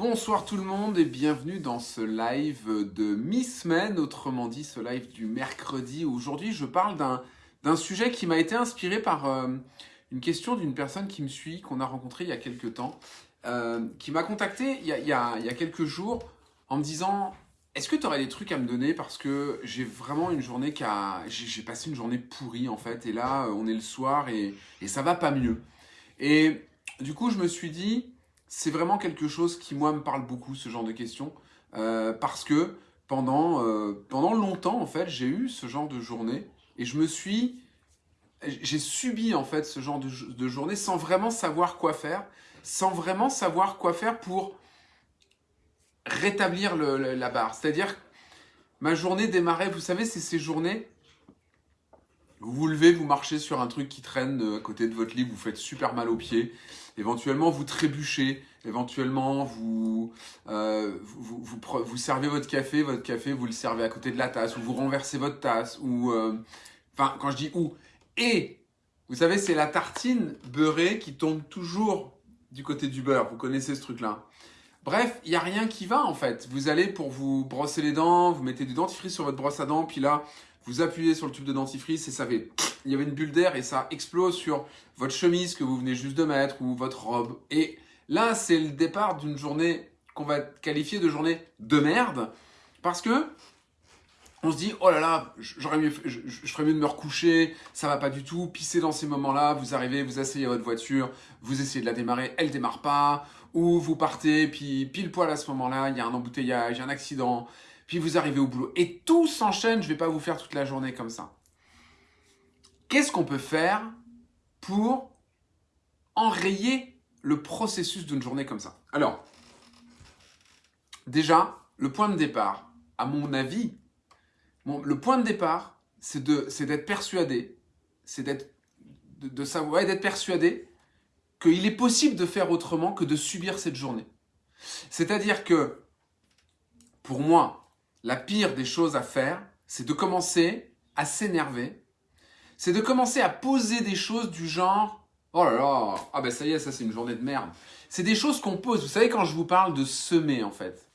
Bonsoir tout le monde et bienvenue dans ce live de mi-semaine, autrement dit ce live du mercredi. Aujourd'hui je parle d'un sujet qui m'a été inspiré par euh, une question d'une personne qui me suit, qu'on a rencontré il y a quelques temps, euh, qui m'a contacté il y, a, quelques jours en me disant est-ce que tu aurais des trucs à me donner parce que j'ai vraiment une journée qui a... J'ai passé une journée pourrie en fait et là on est le soir et, et ça va pas mieux. Et du coup je me suis dit c'est vraiment quelque chose qui, moi, me parle beaucoup, ce genre de questions, euh, parce que pendant, euh, pendant longtemps, en fait, j'ai eu ce genre de journée, et je me suis... J'ai subi, en fait, ce genre de, journée sans vraiment savoir quoi faire, sans vraiment savoir quoi faire pour rétablir la barre. C'est-à-dire, ma journée démarrait, vous savez, c'est ces journées vous vous levez, vous marchez sur un truc qui traîne euh, à côté de votre lit, vous faites super mal aux pieds. Éventuellement, vous trébuchez. Éventuellement, vous, euh, vous, servez votre café. Votre café, vous le servez à côté de la tasse. Ou vous renversez votre tasse. Ou, euh, enfin, quand je dis ou. Et, vous savez, c'est la tartine beurrée qui tombe toujours du côté du beurre. Vous connaissez ce truc-là. Bref, il n'y a rien qui va en fait. Vous allez pour vous brosser les dents, vous mettez du dentifrice sur votre brosse à dents, puis là, vous appuyez sur le tube de dentifrice et ça fait... Il y avait une bulle d'air et ça explose sur votre chemise que vous venez juste de mettre ou votre robe. Et là, c'est le départ d'une journée qu'on va qualifier de journée de merde parce que on se dit, oh là là, j'aurais mieux, je, mieux de me recoucher, ça va pas du tout, pisser dans ces moments-là, vous arrivez, vous asseyez à votre voiture, vous essayez de la démarrer, elle démarre pas, ou vous partez, puis pile poil à ce moment-là, il y a un embouteillage, un accident, puis vous arrivez au boulot. Et tout s'enchaîne, je ne vais pas vous faire toute la journée comme ça. Qu'est-ce qu'on peut faire pour enrayer le processus d'une journée comme ça? Alors, déjà, le point de départ, à mon avis, bon, le point de départ, c'est d'être persuadé, c'est d'être de, de, savoir, d'être persuadé qu'il est possible de faire autrement que de subir cette journée. C'est-à-dire que, pour moi, la pire des choses à faire, c'est de commencer à s'énerver, c'est de commencer à poser des choses du genre « Oh là là, ah ben ça y est, ça c'est une journée de merde ». C'est des choses qu'on pose. Vous savez, quand je vous parle de semer, en fait,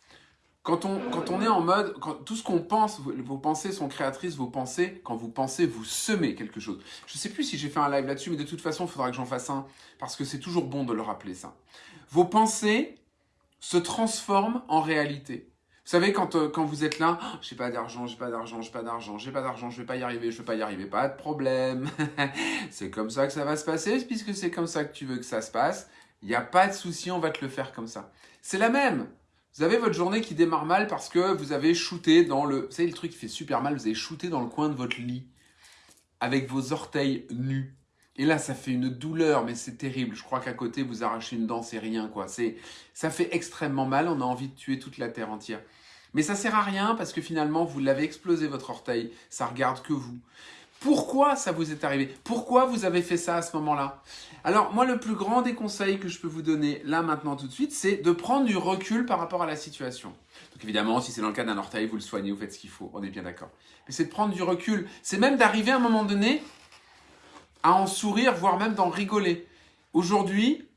quand on, quand on est en mode, tout ce qu'on pense, vos pensées sont créatrices, vos pensées, quand vous pensez, vous semez quelque chose. Je ne sais plus si j'ai fait un live là-dessus, mais de toute façon, il faudra que j'en fasse un, parce que c'est toujours bon de le rappeler ça. Vos pensées se transforment en réalité. Vous savez, quand, euh, quand vous êtes là, oh, j'ai pas d'argent, j'ai pas d'argent, j'ai pas d'argent, j'ai pas d'argent, je vais pas y arriver, je vais pas y arriver, pas de problème. c'est comme ça que ça va se passer, puisque c'est comme ça que tu veux que ça se passe. Il n'y a pas de souci, on va te le faire comme ça. C'est la même. Vous avez votre journée qui démarre mal parce que vous avez shooté dans le... Vous savez, le truc qui fait super mal, vous avez shooté dans le coin de votre lit avec vos orteils nus. Et là, ça fait une douleur, mais c'est terrible. Je crois qu'à côté, vous arrachez une dent, c'est rien, quoi. C'est, ça fait extrêmement mal. On a envie de tuer toute la terre entière. Mais ça sert à rien parce que finalement, vous l'avez explosé votre orteil. Ça regarde que vous. Pourquoi ça vous est arrivé? Pourquoi vous avez fait ça à ce moment-là? Alors, moi, le plus grand des conseils que je peux vous donner là, maintenant, tout de suite, c'est de prendre du recul par rapport à la situation. Donc évidemment, si c'est dans le cas d'un orteil, vous le soignez, vous faites ce qu'il faut. On est bien d'accord. Mais c'est de prendre du recul. C'est même d'arriver à un moment donné à en sourire, voire même d'en rigoler. Aujourd'hui,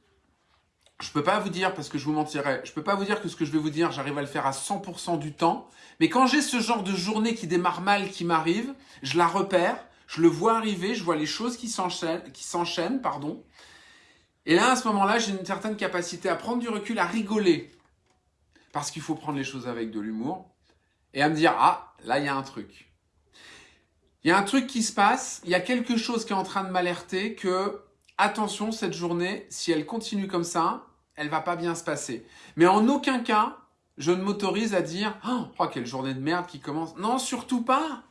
je peux pas vous dire, parce que je vous mentirais, je peux pas vous dire que ce que je vais vous dire, j'arrive à le faire à 100% du temps. Mais quand j'ai ce genre de journée qui démarre mal, qui m'arrive, je la repère, je le vois arriver, je vois les choses qui s'enchaînent, qui s'enchaînent, pardon. Et là, à ce moment-là, j'ai une certaine capacité à prendre du recul, à rigoler. Parce qu'il faut prendre les choses avec de l'humour. Et à me dire, ah, là, il y a un truc. Il y a un truc qui se passe, il y a quelque chose qui est en train de m'alerter que, attention, cette journée, si elle continue comme ça, elle va pas bien se passer. Mais en aucun cas, je ne m'autorise à dire oh, « Oh, quelle journée de merde qui commence !» Non, surtout pas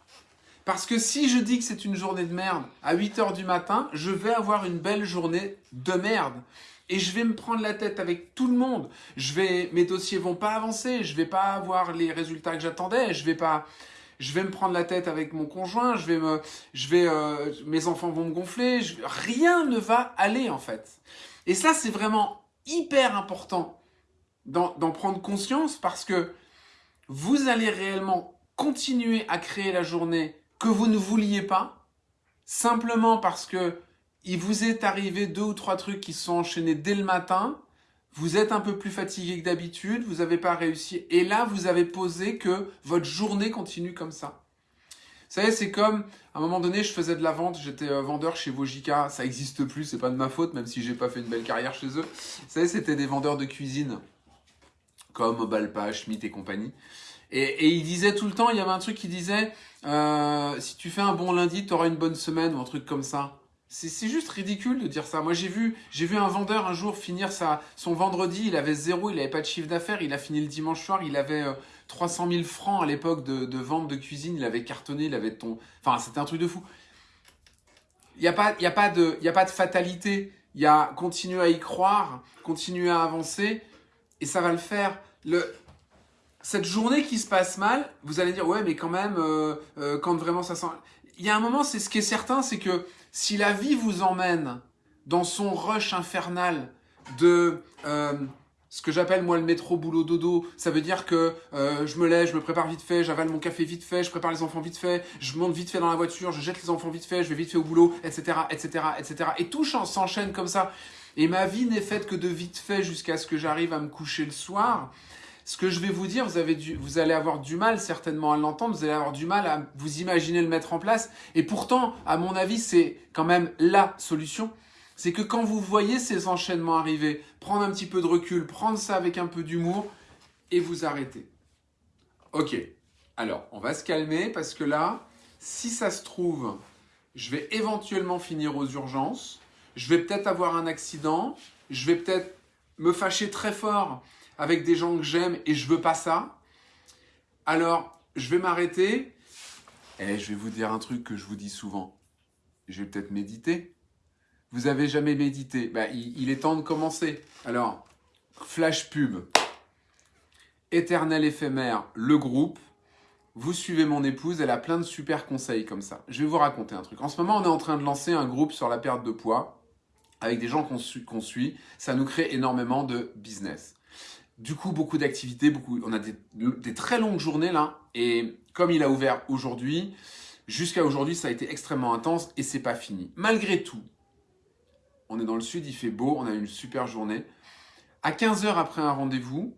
Parce que si je dis que c'est une journée de merde à 8 heures du matin, je vais avoir une belle journée de merde. Et je vais me prendre la tête avec tout le monde. Je vais, mes dossiers vont pas avancer, je vais pas avoir les résultats que j'attendais, je vais pas je vais me prendre la tête avec mon conjoint, je vais me, je vais, euh, mes enfants vont me gonfler, rien ne va aller en fait. Et ça, c'est vraiment hyper important d'en prendre conscience parce que vous allez réellement continuer à créer la journée que vous ne vouliez pas, simplement parce que il vous est arrivé deux ou trois trucs qui sont enchaînés dès le matin, vous êtes un peu plus fatigué que d'habitude, vous n'avez pas réussi, et là, vous avez posé que votre journée continue comme ça. Vous savez, c'est comme, à un moment donné, je faisais de la vente, j'étais euh, vendeur chez Vojika, ça n'existe plus, c'est pas de ma faute, même si j'ai pas fait une belle carrière chez eux. Vous savez, c'était des vendeurs de cuisine, comme Balpa, Schmitt et compagnie. Et, et il disait tout le temps, il y avait un truc qui disait, euh, si tu fais un bon lundi, tu auras une bonne semaine, ou un truc comme ça. C'est juste ridicule de dire ça. Moi, j'ai vu, vu un vendeur un jour finir son vendredi, il avait zéro, il n'avait pas de chiffre d'affaires, il a fini le dimanche soir, il avait 300 euh, 000 francs à l'époque de, vente de cuisine, il avait cartonné, il avait ton... Enfin, c'était un truc de fou. Il n'y a, pas, y a, pas de, y a pas de fatalité. Il y a continuer à y croire, continuer à avancer, et ça va le faire. Cette journée qui se passe mal, vous allez dire, ouais, mais quand même, euh, euh, quand vraiment ça sent... Il y a un moment, c'est ce qui est certain, c'est que si la vie vous emmène dans son rush infernal de euh, ce que j'appelle moi le métro boulot dodo, ça veut dire que euh, je me lève, je me prépare vite fait, j'avale mon café vite fait, je prépare les enfants vite fait, je monte vite fait dans la voiture, je jette les enfants vite fait, je vais vite fait au boulot, etc., etc., etc. Et tout s'enchaîne comme ça. Et ma vie n'est faite que de vite fait jusqu'à ce que j'arrive à me coucher le soir. Ce que je vais vous dire, vous, avez vous allez avoir du mal certainement à l'entendre, vous allez avoir du mal à vous imaginer le mettre en place. Et pourtant, à mon avis, c'est quand même la solution. C'est que quand vous voyez ces enchaînements arriver, prendre un petit peu de recul, prendre ça avec un peu d'humour et vous arrêter. Ok, alors on va se calmer parce que là, si ça se trouve, je vais éventuellement finir aux urgences, je vais peut-être avoir un accident, je vais peut-être me fâcher très fort avec des gens que j'aime et je veux pas ça, alors je vais m'arrêter et je vais vous dire un truc que je vous dis souvent. Je vais peut-être méditer. Vous avez jamais médité bah, il, il est temps de commencer. Alors, flash pub. Éternel éphémère, le groupe. Vous suivez mon épouse, elle a plein de super conseils comme ça. Je vais vous raconter un truc. En ce moment, on est en train de lancer un groupe sur la perte de poids avec des gens qu'on suit. Ça nous crée énormément de business. Du coup, beaucoup d'activités, beaucoup. On a des, très longues journées là. Et comme il a ouvert aujourd'hui, jusqu'à aujourd'hui, ça a été extrêmement intense et c'est pas fini. Malgré tout, on est dans le sud, il fait beau, on a eu une super journée. À 15 heures après un rendez-vous,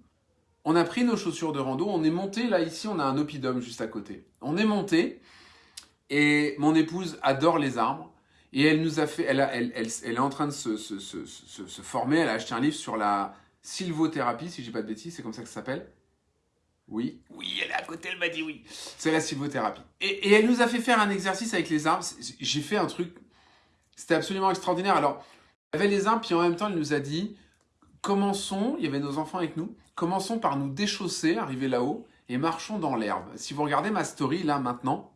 on a pris nos chaussures de rando, on est monté, là ici on a un oppidum juste à côté. On est monté et mon épouse adore les arbres et elle nous a fait, elle, elle, est en train de se, former, elle a acheté un livre sur la sylvothérapie, si j'ai pas de bêtises, c'est comme ça que ça s'appelle. Oui, oui, elle est à côté, elle m'a dit oui. C'est la sylvothérapie. Et, et, elle nous a fait faire un exercice avec les arbres. J'ai fait un truc, c'était absolument extraordinaire. Alors, il y avait les arbres, puis en même temps, elle nous a dit, commençons, il y avait nos enfants avec nous, commençons par nous déchausser, arriver là-haut, et marchons dans l'herbe. Si vous regardez ma story, là, maintenant,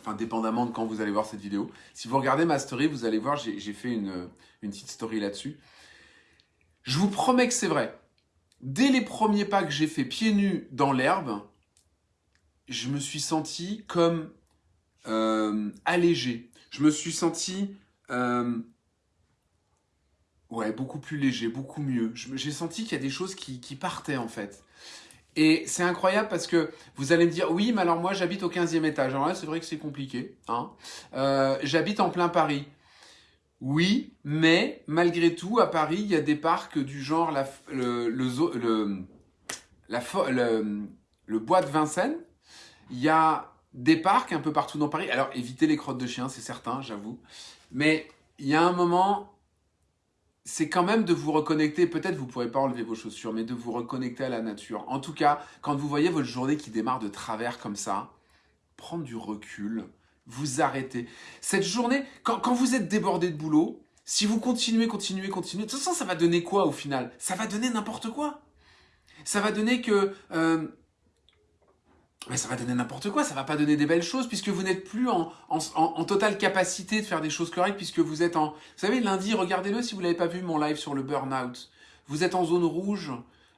enfin, dépendamment de quand vous allez voir cette vidéo, si vous regardez ma story, vous allez voir, j'ai fait une, une petite story là-dessus. Je vous promets que c'est vrai. Dès les premiers pas que j'ai fait pieds nus dans l'herbe, je me suis senti comme euh, allégé. Je me suis senti euh, ouais, beaucoup plus léger, beaucoup mieux. J'ai senti qu'il y a des choses qui, partaient en fait. Et c'est incroyable parce que vous allez me dire, oui, mais alors moi j'habite au 15e étage. Alors là, c'est vrai que c'est compliqué. Hein euh, j'habite en plein Paris. Oui, mais malgré tout, à Paris, il y a des parcs du genre la, le, le, le, le bois de Vincennes. Il y a des parcs un peu partout dans Paris. Alors, évitez les crottes de chiens, c'est certain, j'avoue. Mais il y a un moment, c'est quand même de vous reconnecter. Peut-être vous ne pourrez pas enlever vos chaussures, mais de vous reconnecter à la nature. En tout cas, quand vous voyez votre journée qui démarre de travers comme ça, prendre du recul, vous arrêtez. Cette journée, quand, vous êtes débordé de boulot, si vous continuez, continuez, continuez, de toute façon, ça va donner quoi au final? Ça va donner n'importe quoi. Ça va donner que... Euh, mais ça va donner n'importe quoi, ça va pas donner des belles choses puisque vous n'êtes plus en, totale capacité de faire des choses correctes puisque vous êtes en... Vous savez, lundi, regardez-le si vous l'avez pas vu, mon live sur le burn-out. Vous êtes en zone rouge,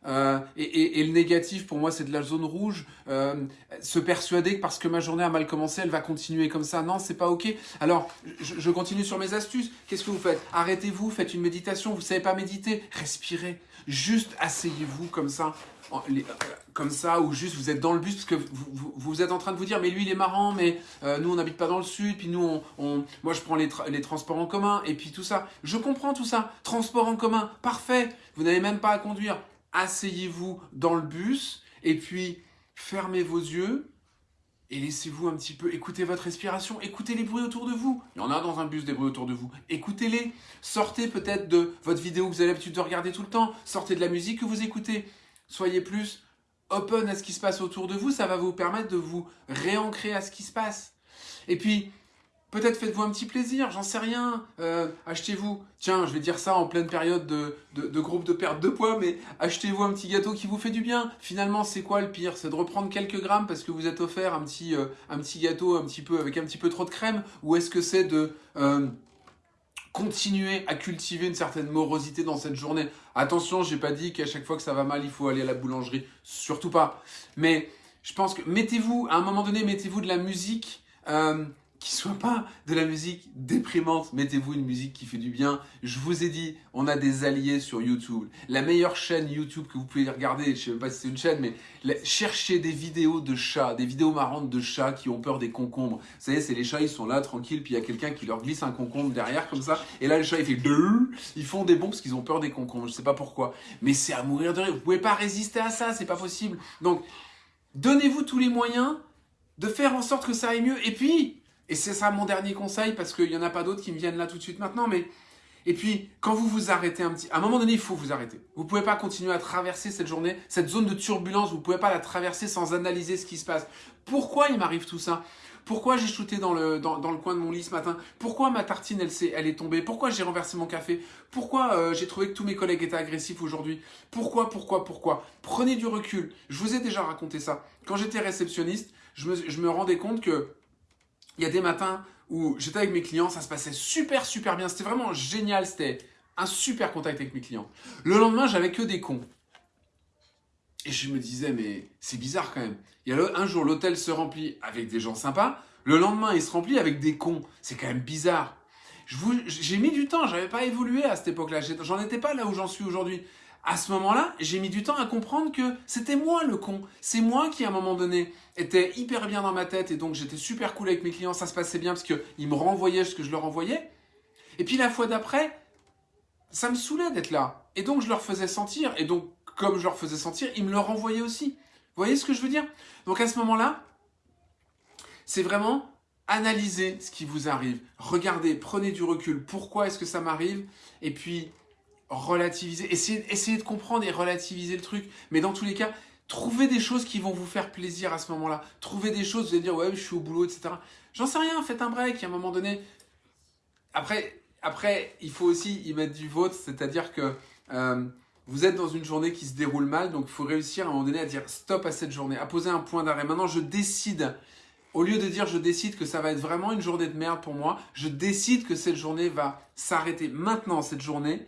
euh, et, le négatif, pour moi, c'est de la zone rouge. Euh, se persuader que parce que ma journée a mal commencé, elle va continuer comme ça. Non, c'est pas OK. Alors, je, continue sur mes astuces. Qu'est-ce que vous faites? Arrêtez-vous, faites une méditation. Vous savez pas méditer? Respirez. Juste asseyez-vous comme ça. Euh, comme ça, ou juste vous êtes dans le bus parce que vous, êtes en train de vous dire mais lui il est marrant, mais nous on n'habite pas dans le sud, puis nous on, moi je prends les, les transports en commun, et puis tout ça. Je comprends tout ça. Transport en commun, parfait. Vous n'avez même pas à conduire asseyez-vous dans le bus et puis fermez vos yeux et laissez-vous un petit peu écouter votre respiration, écoutez les bruits autour de vous. Il y en a dans un bus des bruits autour de vous. Écoutez-les. Sortez peut-être de votre vidéo que vous avez l'habitude de regarder tout le temps. Sortez de la musique que vous écoutez. Soyez plus open à ce qui se passe autour de vous. Ça va vous permettre de vous réancrer à ce qui se passe. Et puis, Peut-être faites-vous un petit plaisir, j'en sais rien. Euh, achetez-vous, tiens, je vais dire ça en pleine période de, de, groupe de perte de poids, mais achetez-vous un petit gâteau qui vous fait du bien. Finalement, c'est quoi le pire? C'est de reprendre quelques grammes parce que vous êtes offert un petit, euh, un petit gâteau un petit peu, avec un petit peu trop de crème? Ou est-ce que c'est de euh, continuer à cultiver une certaine morosité dans cette journée? Attention, j'ai pas dit qu'à chaque fois que ça va mal, il faut aller à la boulangerie. Surtout pas. Mais je pense que mettez-vous, à un moment donné, mettez-vous de la musique qui soit pas de la musique déprimante. Mettez-vous une musique qui fait du bien. Je vous ai dit, on a des alliés sur YouTube. La meilleure chaîne YouTube que vous pouvez regarder, je sais même pas si c'est une chaîne, mais cherchez des vidéos de chats, des vidéos marrantes de chats qui ont peur des concombres. Vous savez, c'est les chats, ils sont là tranquilles, puis il y a quelqu'un qui leur glisse un concombre derrière comme ça, et là le chat il fait ils font des bons parce qu'ils ont peur des concombres. Je sais pas pourquoi, mais c'est à mourir de rire. Vous pouvez pas résister à ça, c'est pas possible. Donc, donnez-vous tous les moyens de faire en sorte que ça aille mieux. Et puis, et c'est ça mon dernier conseil, parce qu'il n'y en a pas d'autres qui me viennent là tout de suite maintenant, mais... Et puis, quand vous vous arrêtez un petit... À un moment donné, il faut vous arrêter. Vous ne pouvez pas continuer à traverser cette journée, cette zone de turbulence, vous ne pouvez pas la traverser sans analyser ce qui se passe. Pourquoi il m'arrive tout ça? Pourquoi j'ai shooté dans le, dans, le coin de mon lit ce matin? Pourquoi ma tartine, elle, elle est tombée? Pourquoi j'ai renversé mon café? Pourquoi euh, j'ai trouvé que tous mes collègues étaient agressifs aujourd'hui? Pourquoi, pourquoi, pourquoi? Prenez du recul. Je vous ai déjà raconté ça. Quand j'étais réceptionniste, je me, je me rendais compte que il y a des matins où j'étais avec mes clients, ça se passait super super bien, c'était vraiment génial, c'était un super contact avec mes clients. Le lendemain, j'avais que des cons. Et je me disais, mais c'est bizarre quand même. Il y a un jour, l'hôtel se remplit avec des gens sympas, le lendemain, il se remplit avec des cons. C'est quand même bizarre. J'ai mis du temps, j'avais pas évolué à cette époque-là, j'en étais pas là où j'en suis aujourd'hui à ce moment-là, j'ai mis du temps à comprendre que c'était moi le con. C'est moi qui, à un moment donné, était hyper bien dans ma tête et donc j'étais super cool avec mes clients, ça se passait bien parce qu'ils me renvoyaient ce que je leur envoyais. Et puis la fois d'après, ça me saoulait d'être là. Et donc je leur faisais sentir. Et donc, comme je leur faisais sentir, ils me le renvoyaient aussi. Vous voyez ce que je veux dire? Donc à ce moment-là, c'est vraiment analyser ce qui vous arrive. Regardez, prenez du recul. Pourquoi est-ce que ça m'arrive? Et puis, relativiser, essayer, de comprendre et relativiser le truc. Mais dans tous les cas, trouvez des choses qui vont vous faire plaisir à ce moment-là. Trouvez des choses, vous allez dire, ouais, je suis au boulot, etc. J'en sais rien, faites un break à un moment donné. Après, après il faut aussi y mettre du vôtre, c'est-à-dire que euh, vous êtes dans une journée qui se déroule mal, donc il faut réussir à un moment donné à dire stop à cette journée, à poser un point d'arrêt. Maintenant, je décide au lieu de dire je décide que ça va être vraiment une journée de merde pour moi, je décide que cette journée va s'arrêter maintenant, cette journée,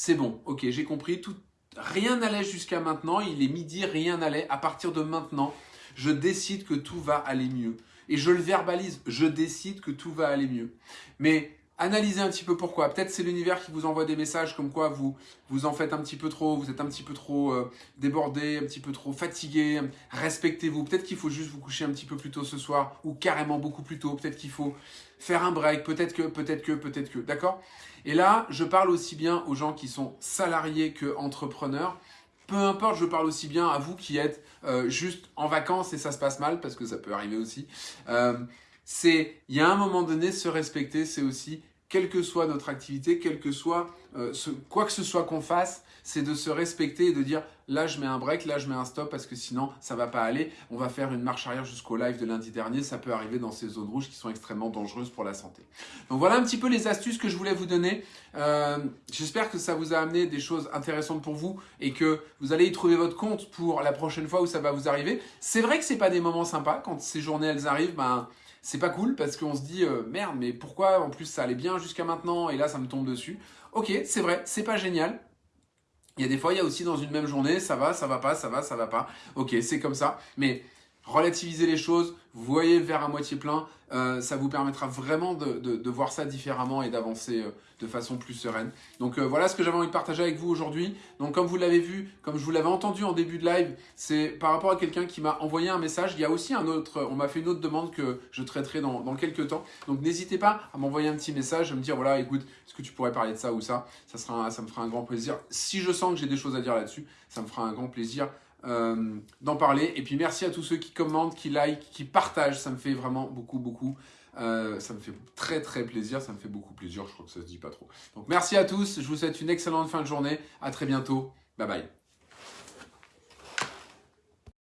c'est bon, ok, j'ai compris, tout, rien n'allait jusqu'à maintenant, il est midi, rien n'allait, à partir de maintenant, je décide que tout va aller mieux. Et je le verbalise, je décide que tout va aller mieux. Mais analysez un petit peu pourquoi. Peut-être c'est l'univers qui vous envoie des messages comme quoi vous vous en faites un petit peu trop, vous êtes un petit peu trop euh, débordé, un petit peu trop fatigué. Respectez-vous. Peut-être qu'il faut juste vous coucher un petit peu plus tôt ce soir ou carrément beaucoup plus tôt. Peut-être qu'il faut faire un break. Peut-être que, peut-être que, peut-être que. D'accord? Et là, je parle aussi bien aux gens qui sont salariés que entrepreneurs. Peu importe, je parle aussi bien à vous qui êtes euh, juste en vacances et ça se passe mal, parce que ça peut arriver aussi. Euh, c'est, il y a un moment donné, se respecter, c'est aussi, quelle que soit notre activité, quel que soit, euh, quoi que ce soit qu'on fasse, c'est de se respecter et de dire là je mets un break, là je mets un stop parce que sinon ça va pas aller. On va faire une marche arrière jusqu'au live de lundi dernier. Ça peut arriver dans ces zones rouges qui sont extrêmement dangereuses pour la santé. Donc voilà un petit peu les astuces que je voulais vous donner. Euh, j'espère que ça vous a amené des choses intéressantes pour vous et que vous allez y trouver votre compte pour la prochaine fois où ça va vous arriver. C'est vrai que c'est pas des moments sympas quand ces journées elles arrivent. Ben, c'est pas cool parce qu'on se dit euh, merde mais pourquoi en plus ça allait bien jusqu'à maintenant et là ça me tombe dessus. Ok c'est vrai c'est pas génial Il y a des fois, il y a aussi dans une même journée, ça va, ça va pas, ça va, ça va pas. Ok, c'est comme ça. Mais relativiser les choses, voyez verre à moitié plein, euh, ça vous permettra vraiment de, voir ça différemment et d'avancer euh, de façon plus sereine. Donc euh, voilà ce que j'avais envie de partager avec vous aujourd'hui. Donc comme vous l'avez vu, comme je vous l'avais entendu en début de live, c'est par rapport à quelqu'un qui m'a envoyé un message. Il y a aussi un autre, on m'a fait une autre demande que je traiterai dans, dans quelques temps. Donc n'hésitez pas à m'envoyer un petit message, à me dire voilà écoute, est-ce que tu pourrais parler de ça ou ça? Ça, sera, ça me fera un grand plaisir. Si je sens que j'ai des choses à dire là-dessus, ça me fera un grand plaisir euh, d'en parler. Et puis merci à tous ceux qui commentent, qui like, qui partagent. Ça me fait vraiment beaucoup, beaucoup. Euh, ça me fait très très plaisir, ça me fait beaucoup plaisir, je crois que ça se dit pas trop. Donc merci à tous, je vous souhaite une excellente fin de journée, à très bientôt, bye bye.